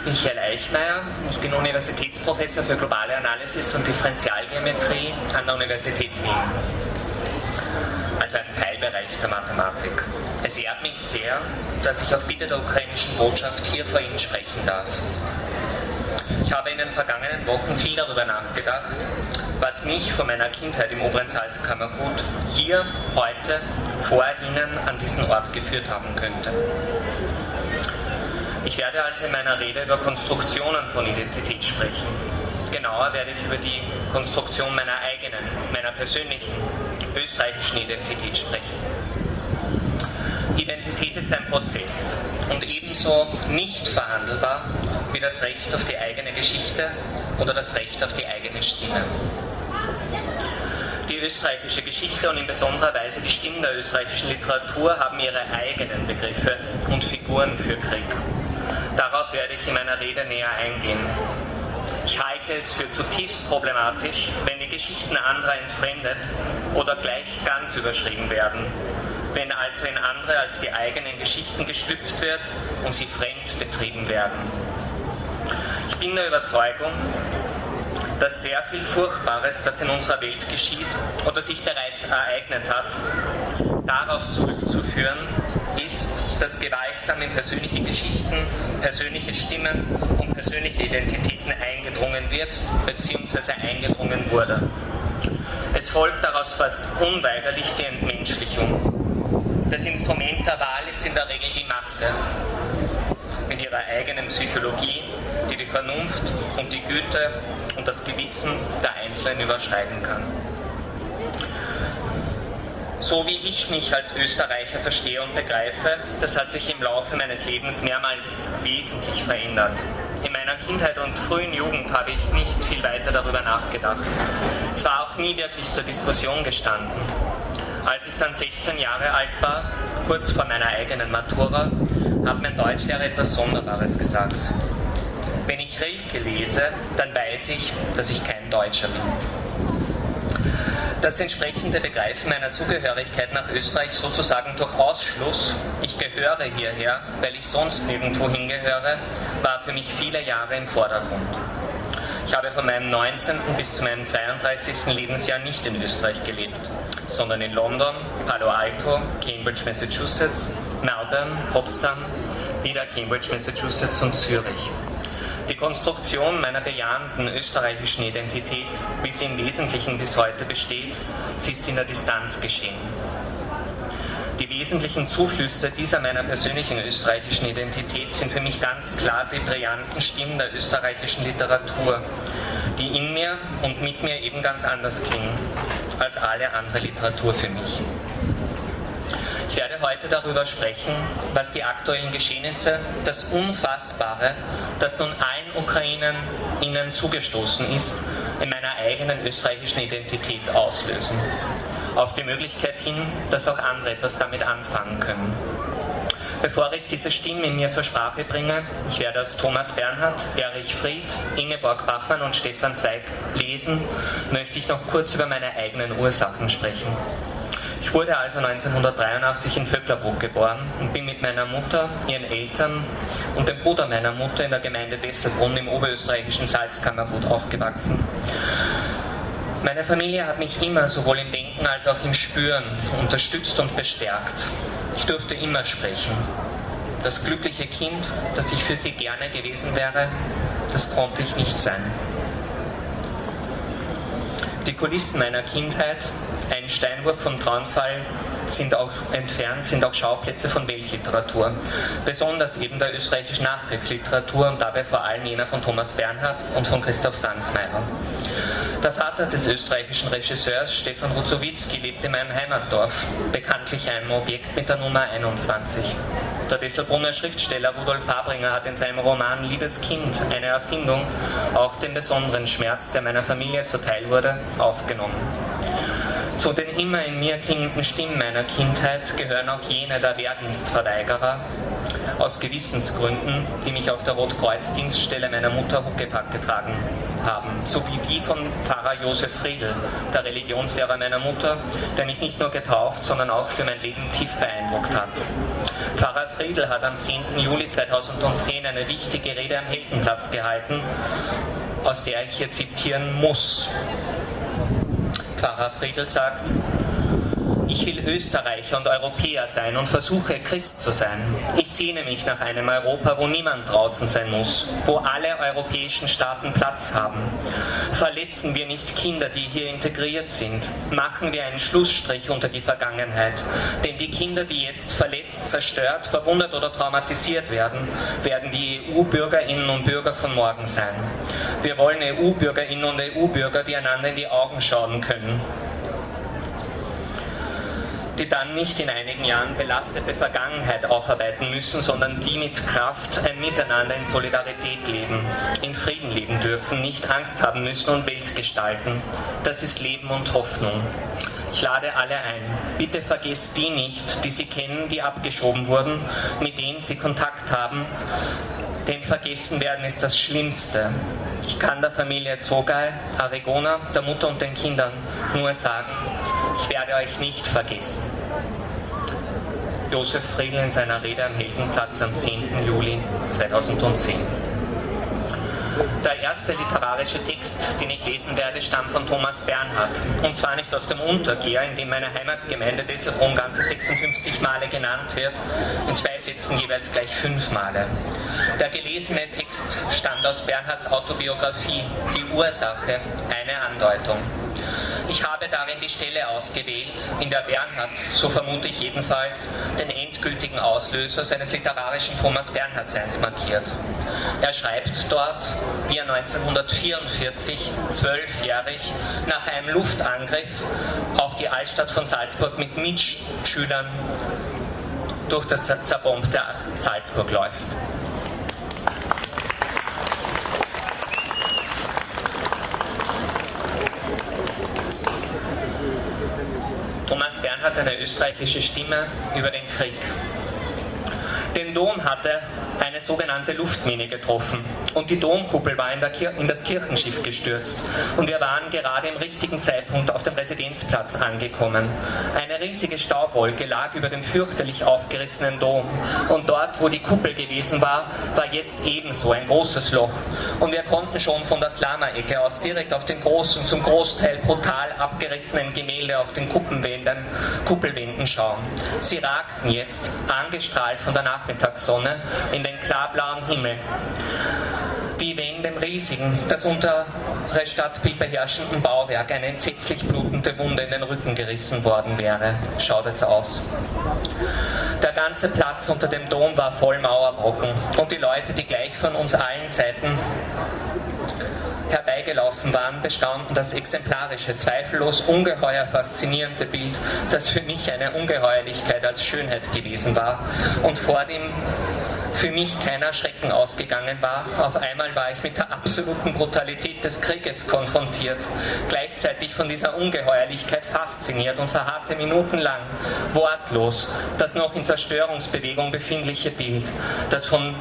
ist Michael Eichmeier. Ich bin Universitätsprofessor für globale Analysis und Differentialgeometrie an der Universität Wien. Also ein Teilbereich der Mathematik. Es ehrt mich sehr, dass ich auf Bitte der ukrainischen Botschaft hier vor Ihnen sprechen darf. Ich habe in den vergangenen Wochen viel darüber nachgedacht, was mich von meiner Kindheit im oberen Salzkammergut hier heute vor Ihnen an diesen Ort geführt haben könnte. Ich werde also in meiner Rede über Konstruktionen von Identität sprechen. Genauer werde ich über die Konstruktion meiner eigenen, meiner persönlichen österreichischen Identität sprechen. Identität ist ein Prozess und ebenso nicht verhandelbar wie das Recht auf die eigene Geschichte oder das Recht auf die eigene Stimme. Die österreichische Geschichte und in besonderer Weise die Stimmen der österreichischen Literatur haben ihre eigenen Begriffe und Figuren für Krieg. Darauf werde ich in meiner Rede näher eingehen. Ich halte es für zutiefst problematisch, wenn die Geschichten anderer entfremdet oder gleich ganz überschrieben werden, wenn also in andere als die eigenen Geschichten geschlüpft wird und sie fremd betrieben werden. Ich bin der Überzeugung, dass sehr viel Furchtbares, das in unserer Welt geschieht oder sich bereits ereignet hat, darauf zurückzuführen dass gewaltsam in persönliche Geschichten, persönliche Stimmen und persönliche Identitäten eingedrungen wird bzw. eingedrungen wurde. Es folgt daraus fast unweigerlich die Entmenschlichung. Das Instrument der Wahl ist in der Regel die Masse mit ihrer eigenen Psychologie, die die Vernunft und die Güte und das Gewissen der Einzelnen überschreiten kann. So wie ich mich als Österreicher verstehe und begreife, das hat sich im Laufe meines Lebens mehrmals wesentlich verändert. In meiner Kindheit und frühen Jugend habe ich nicht viel weiter darüber nachgedacht. Es war auch nie wirklich zur Diskussion gestanden. Als ich dann 16 Jahre alt war, kurz vor meiner eigenen Matura, hat mein Deutschlehrer etwas Sonderbares gesagt. Wenn ich Rilke lese, dann weiß ich, dass ich kein Deutscher bin. Das entsprechende Begreifen meiner Zugehörigkeit nach Österreich sozusagen durch Ausschluss, ich gehöre hierher, weil ich sonst nirgendwo hingehöre, war für mich viele Jahre im Vordergrund. Ich habe von meinem 19. bis zu meinem 32. Lebensjahr nicht in Österreich gelebt, sondern in London, Palo Alto, Cambridge, Massachusetts, Melbourne, Potsdam, wieder Cambridge, Massachusetts und Zürich. Die Konstruktion meiner bejahenden österreichischen Identität, wie sie im Wesentlichen bis heute besteht, sie ist in der Distanz geschehen. Die wesentlichen Zuflüsse dieser meiner persönlichen österreichischen Identität sind für mich ganz klar die brillanten Stimmen der österreichischen Literatur, die in mir und mit mir eben ganz anders klingen als alle andere Literatur für mich. Ich werde heute darüber sprechen, was die aktuellen Geschehnisse, das Unfassbare, das nun allen Ukrainern ihnen zugestoßen ist, in meiner eigenen österreichischen Identität auslösen. Auf die Möglichkeit hin, dass auch andere etwas damit anfangen können. Bevor ich diese Stimmen in mir zur Sprache bringe, ich werde aus Thomas Bernhard, Erich Fried, Ingeborg Bachmann und Stefan Zweig lesen, möchte ich noch kurz über meine eigenen Ursachen sprechen. Ich wurde also 1983 in Vöcklerbruck geboren und bin mit meiner Mutter, ihren Eltern und dem Bruder meiner Mutter in der Gemeinde Desselbrunn im oberösterreichischen Salzkammergut aufgewachsen. Meine Familie hat mich immer sowohl im Denken als auch im Spüren unterstützt und bestärkt. Ich durfte immer sprechen. Das glückliche Kind, das ich für sie gerne gewesen wäre, das konnte ich nicht sein. Die Kulissen meiner Kindheit, ein Steinwurf vom Traunfall, sind auch entfernt, sind auch Schauplätze von Weltliteratur. Besonders eben der österreichischen Nachkriegsliteratur und dabei vor allem jener von Thomas Bernhard und von Christoph Franzmeier. Der Vater des österreichischen Regisseurs Stefan Ruzowitzki lebt in meinem Heimatdorf, bekanntlich einem Objekt mit der Nummer 21. Der Desselbrunner Schriftsteller Rudolf Fabringer hat in seinem Roman Liebes Kind, eine Erfindung, auch den besonderen Schmerz, der meiner Familie zuteil wurde, aufgenommen. Zu den immer in mir klingenden Stimmen meiner Kindheit gehören auch jene der Wehrdienstverweigerer, aus Gewissensgründen, die mich auf der Rotkreuzdienststelle meiner Mutter Huckepack getragen haben, sowie die von Pfarrer Josef Friedl, der Religionslehrer meiner Mutter, der mich nicht nur getauft, sondern auch für mein Leben tief beeindruckt hat. Pfarrer Friedl hat am 10. Juli 2010 eine wichtige Rede am Heldenplatz gehalten, aus der ich hier zitieren muss. Pfarrer Friedl sagt, ich will Österreicher und Europäer sein und versuche Christ zu sein. Ich sehne mich nach einem Europa, wo niemand draußen sein muss, wo alle europäischen Staaten Platz haben. Verletzen wir nicht Kinder, die hier integriert sind. Machen wir einen Schlussstrich unter die Vergangenheit. Denn die Kinder, die jetzt verletzt, zerstört, verwundert oder traumatisiert werden, werden die EU-Bürgerinnen und Bürger von morgen sein. Wir wollen EU-Bürgerinnen und EU-Bürger, die einander in die Augen schauen können die dann nicht in einigen Jahren belastete Vergangenheit aufarbeiten müssen, sondern die mit Kraft ein Miteinander in Solidarität leben, in Frieden leben dürfen, nicht Angst haben müssen und Welt gestalten. Das ist Leben und Hoffnung. Ich lade alle ein. Bitte vergesst die nicht, die Sie kennen, die abgeschoben wurden, mit denen Sie Kontakt haben. Denn vergessen werden ist das Schlimmste. Ich kann der Familie Zogai, Aregona, der Mutter und den Kindern nur sagen, ich werde euch nicht vergessen. Josef Friedl in seiner Rede am Heldenplatz am 10. Juli 2010. Der erste literarische Text, den ich lesen werde, stammt von Thomas Bernhard. Und zwar nicht aus dem Untergeher, in dem meine Heimatgemeinde Desselbron ganze 56 Male genannt wird, in zwei Sätzen jeweils gleich fünf Male. Der gelesene Text stammt aus Bernhards Autobiografie, Die Ursache, eine Andeutung. Ich habe darin die Stelle ausgewählt, in der Bernhard, so vermute ich jedenfalls, den endgültigen Auslöser seines literarischen Thomas Bernhard-Seins markiert. Er schreibt dort, wie er 1944, zwölfjährig, nach einem Luftangriff auf die Altstadt von Salzburg mit Mitschülern durch das zerbombte Salzburg läuft. hat eine österreichische Stimme über den Krieg. Den Dom hatte eine sogenannte Luftmine getroffen und die Domkuppel war in, in, das Kirchenschiff gestürzt und wir waren gerade im richtigen Zeitpunkt auf dem Residenzplatz angekommen. Eine riesige Staubwolke lag über dem fürchterlich aufgerissenen Dom und dort, wo die Kuppel gewesen war, war jetzt ebenso ein großes Loch und wir konnten schon von der Slama-Ecke aus direkt auf den großen, zum Großteil brutal abgerissenen Gemälde auf den Kuppelwänden, Kuppelwänden schauen. Sie ragten jetzt, angestrahlt von der Nachmittagssonne, in den klarblauen Himmel wenn dem riesigen, das untere Stadtbild beherrschenden Bauwerk eine entsetzlich blutende Wunde in den Rücken gerissen worden wäre. Schaut es aus. Der ganze Platz unter dem Dom war voll Mauerbrocken und die Leute, die gleich von uns allen Seiten herbeigelaufen waren, bestaunden das exemplarische, zweifellos ungeheuer faszinierende Bild, das für mich eine Ungeheuerlichkeit als Schönheit gewesen war und vor dem für mich keiner Schrecken ausgegangen war. Auf einmal war ich mit der absoluten Brutalität des Krieges konfrontiert, gleichzeitig von dieser Ungeheuerlichkeit fasziniert und verharrte minutenlang, wortlos, das noch in Zerstörungsbewegung befindliche Bild, das von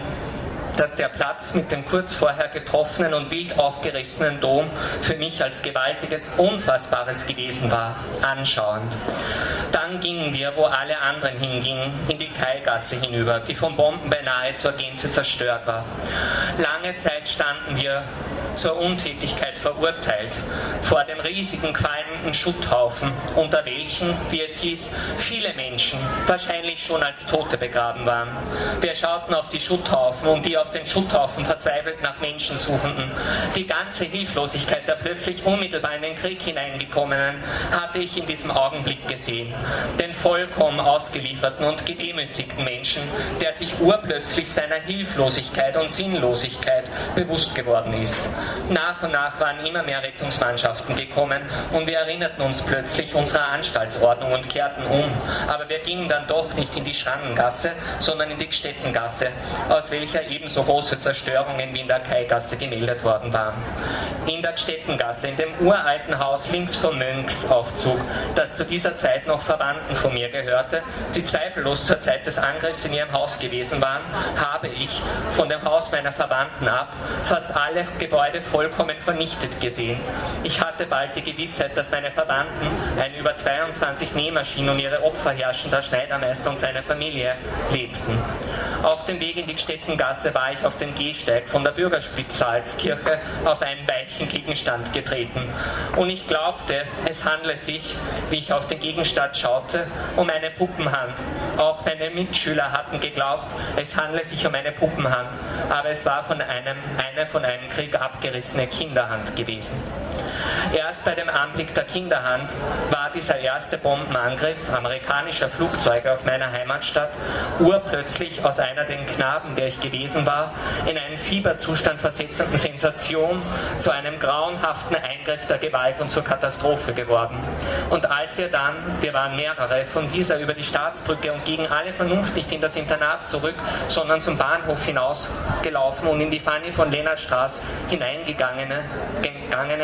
dass der Platz mit dem kurz vorher getroffenen und wild aufgerissenen Dom für mich als gewaltiges, unfassbares gewesen war, anschauend. Dann gingen wir, wo alle anderen hingingen, in die Kaigasse hinüber, die von Bomben beinahe zur Gänze zerstört war. Lange Zeit standen wir zur Untätigkeit verurteilt, vor dem riesigen qualmenden Schutthaufen, unter welchen, wie es hieß, viele Menschen, wahrscheinlich schon als Tote begraben waren. Wir schauten auf die Schutthaufen und die auf den Schutthaufen verzweifelt nach Menschen suchenden. Die ganze Hilflosigkeit der plötzlich unmittelbar in den Krieg hineingekommenen hatte ich in diesem Augenblick gesehen. Den vollkommen ausgelieferten und gedemütigten Menschen, der sich urplötzlich seiner Hilflosigkeit und Sinnlosigkeit bewusst geworden ist. Nach und nach waren immer mehr Rettungsmannschaften gekommen und wir erinnerten uns plötzlich unserer Anstaltsordnung und kehrten um. Aber wir gingen dann doch nicht in die Schrannengasse, sondern in die Gstettengasse, aus welcher ebenso große Zerstörungen wie in der Kaigasse gemeldet worden waren. In der Gstettengasse, in dem uralten Haus links vom Mönchsaufzug, das zu dieser Zeit noch Verwandten von mir gehörte, die zweifellos zur Zeit des Angriffs in ihrem Haus gewesen waren, habe ich von dem Haus meiner Verwandten ab fast alle Gebäude vollkommen vernichtet gesehen. Ich hatte bald die Gewissheit, dass meine Verwandten, ein über 22 Nähmaschinen und ihre Opfer herrschender Schneidermeister und seine Familie, lebten. Auf dem Weg in die Gstettengasse war ich auf dem Gehsteig von der Bürgerspitalskirche auf einen weichen Gegenstand getreten. Und ich glaubte, es handle sich, wie ich auf den Gegenstand schaute, um eine Puppenhand. Auch meine Mitschüler hatten geglaubt, es handle sich um eine Puppenhand, aber es war von einem, eine von einem Krieg abgerissene Kinderhand gewesen. Erst bei dem Anblick der Kinderhand war dieser erste Bombenangriff amerikanischer Flugzeuge auf meiner Heimatstadt urplötzlich aus einer den Knaben, der ich gewesen war, in einen Fieberzustand versetzenden Sensation zu einem grauenhaften Eingriff der Gewalt und zur Katastrophe geworden. Und als wir dann, wir waren mehrere, von dieser über die Staatsbrücke und gegen alle Vernunft nicht in das Internat zurück, sondern zum Bahnhof hinausgelaufen und in die Fanny von Lennartstraße hineingegangen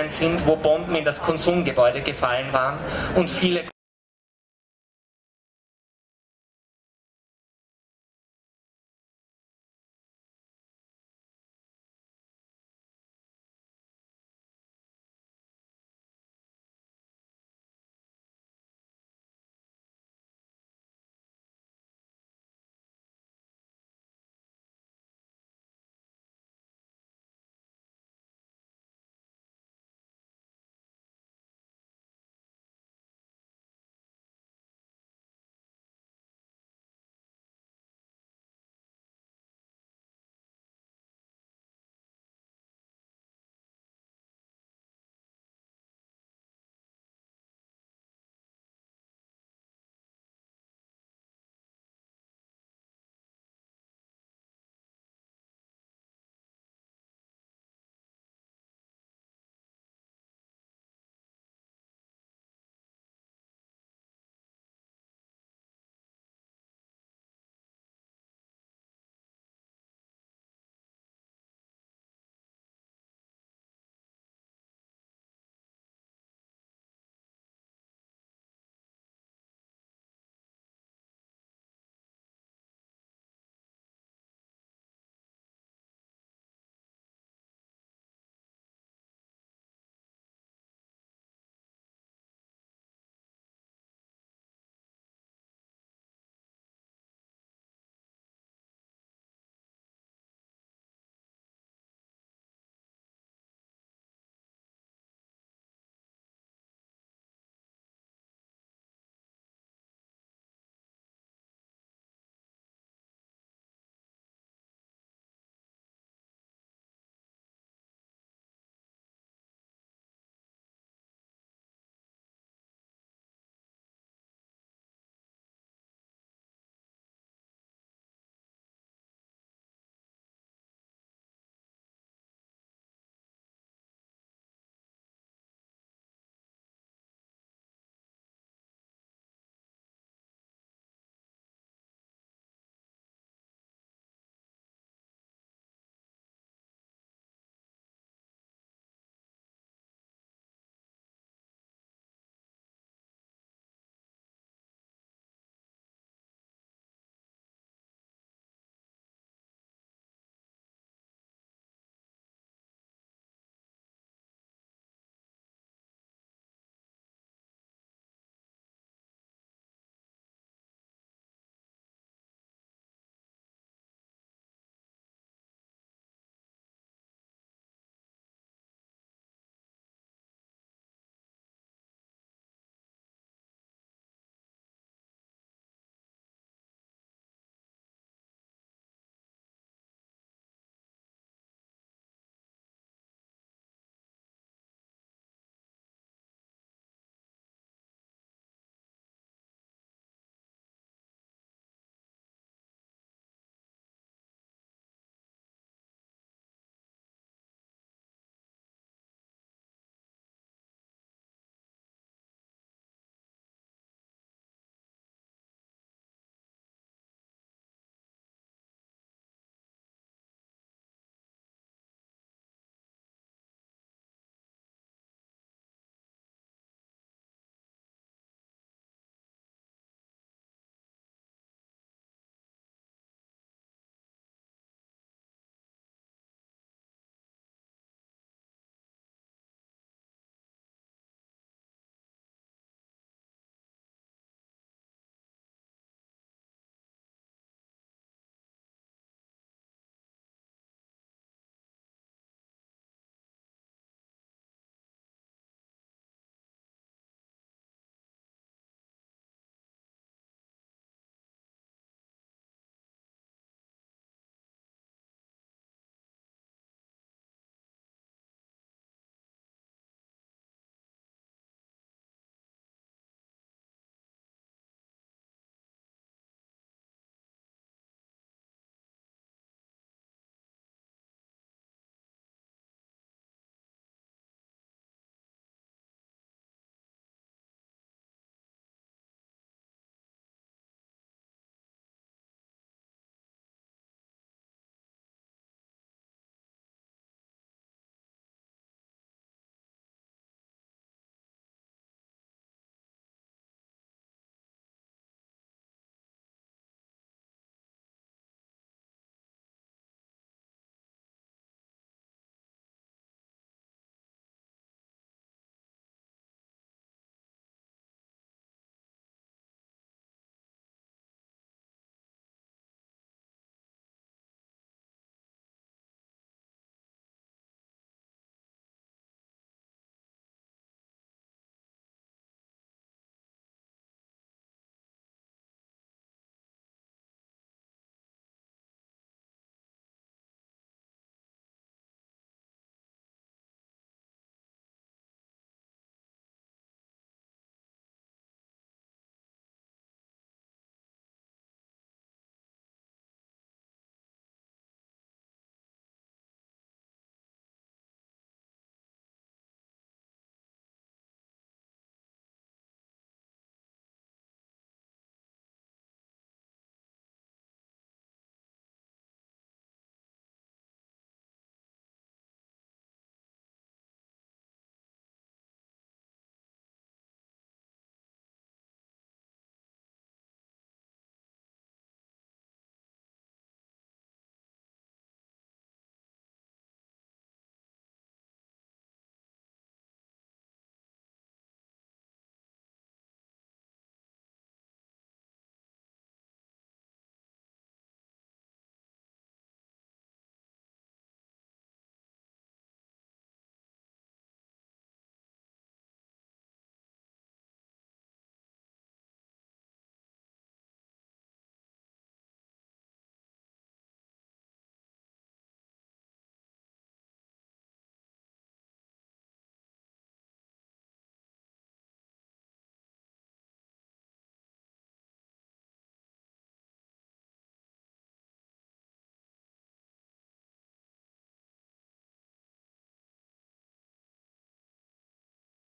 sind, wo Bomben in das Konsumgebäude gefallen waren und viele